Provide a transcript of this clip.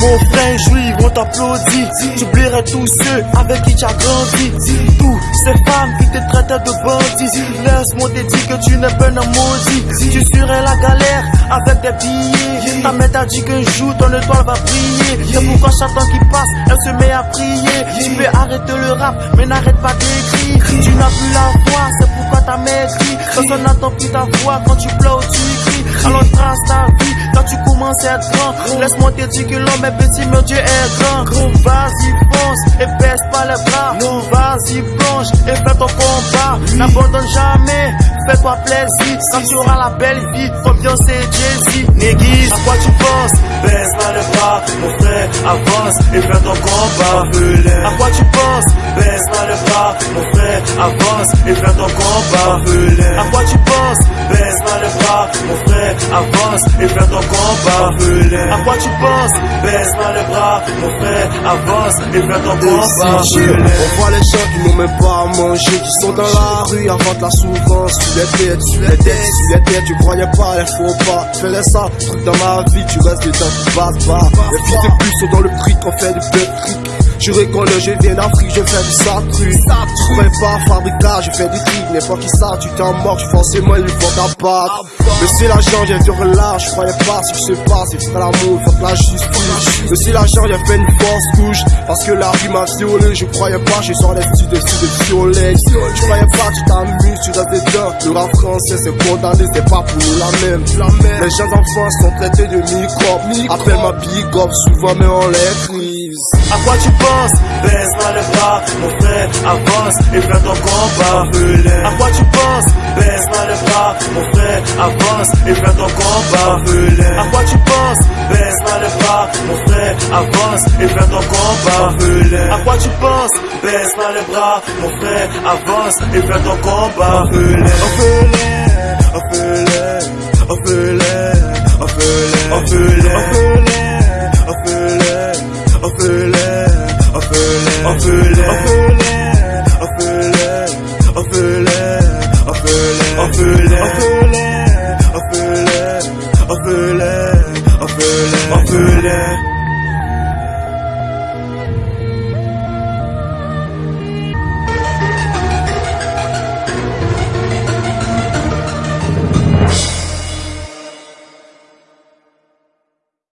Mon frère juif, on t'applaudit. J'oublierai tous ceux avec qui tu as grandi. Tous ces femmes qui te traitent de bandit. Laisse-moi te dire que tu n'es pas un maudit. Tu serais la galère avec des billets. Ta mère t'a dit qu'un jour ton étoile va briller. C'est pourquoi chaque temps qui passe, elle se met à prier. Tu peux arrêter le rap, mais n'arrête pas d'écrire. Tu n'as plus la voix, c'est pourquoi t'as maigri. Personne n'entend plus ta voix quand tu pleures tu. Alors trace ta vie quand tu commences à être grand. Laisse-moi te dire que l'homme est petit, mais Dieu est grand. Vas-y, fonce et baisse pas les bras. Vas-y, plonge et fais ton combat. N'abandonne jamais, fais-toi plaisir. Quand tu auras la belle vie, ambiance et Jay-Z. Néguise, à quoi tu penses Baisse pas les bras, mon frère, avance et fais ton combat. À quoi tu penses? Baisse pas les bras, mon frère, avance et fais ton combat. À quoi tu avance et fais ton combat. À quoi tu penses? Baisse pas les bras, mon frère, avance et fais ton combat. On voit les gens qui n'ont même pas à manger, qui sont dans la rue avant de la souffrance. Sur les têtes, sur les têtes, sur les têtes, tu croyais pas, il faut pas. Fais ça, truc dans ma vie, tu restes les dents qui passent pas. Les fils de plus sont dans le prix qu'on fait du peu Je reconnais, je viens d'Afrique, je fais du satru. Je pas fabriquer, je fais du truc, mais pas qui ça, tu t'en moques, forcément il faut ta patte. Mais si l'argent vient de relâche, je croyais pas ce qui se passe, il ferait l'amour, faut que la justice. Mais si l'argent vient fait une force couche, parce que la vie m'a violé, je croyais pas, je sors les de de violet. Je croyais pas, tu t'amuses, tu restes dedans. Le rap français c'est condamné, c'est pas pour la même. Les jeunes enfants sont traités de microbes. Appelle ma big up souvent, mais on les crise. À quoi tu Baisse pas les bras, mon frère, avance et fais ton combat. À quoi tu penses? Baisse pas les bras, mon frère, avance et fais ton combat. À quoi tu penses? Baisse pas les bras, mon frère, avance et fais ton combat. À quoi tu penses? Baisse pas les bras, mon frère, avance et ton combat. Afföyle, afföyle, afföyle